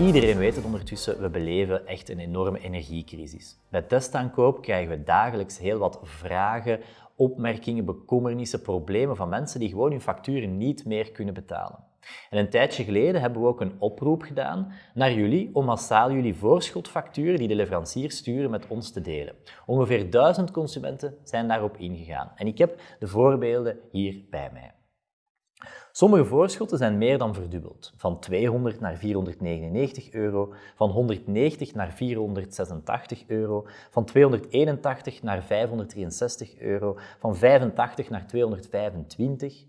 Iedereen weet het ondertussen, we beleven echt een enorme energiecrisis. Bij testaankoop krijgen we dagelijks heel wat vragen, opmerkingen, bekommernissen, problemen van mensen die gewoon hun facturen niet meer kunnen betalen. En een tijdje geleden hebben we ook een oproep gedaan naar jullie om massaal jullie voorschotfacturen die de leveranciers sturen met ons te delen. Ongeveer duizend consumenten zijn daarop ingegaan. En ik heb de voorbeelden hier bij mij. Sommige voorschotten zijn meer dan verdubbeld, van 200 naar 499 euro, van 190 naar 486 euro, van 281 naar 563 euro, van 85 naar 225.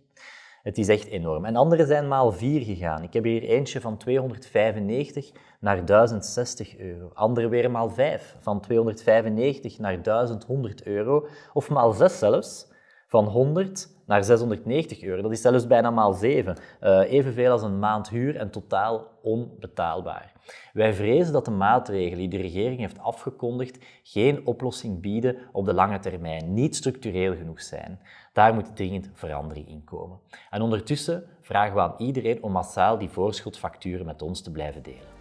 Het is echt enorm. En andere zijn maal 4 gegaan. Ik heb hier eentje van 295 naar 1060 euro. Andere weer maal 5, van 295 naar 1100 euro. Of maal 6 zelfs, van 100 naar 690 euro. Dat is zelfs bijna maal 7. Uh, eh, evenveel als een maand huur en totaal onbetaalbaar. Wij vrezen dat de maatregelen die de regering heeft afgekondigd geen oplossing bieden op de lange termijn, niet structureel genoeg zijn. Daar moet dringend verandering in komen. En ondertussen vragen we aan iedereen om massaal die voorschotfacturen met ons te blijven delen.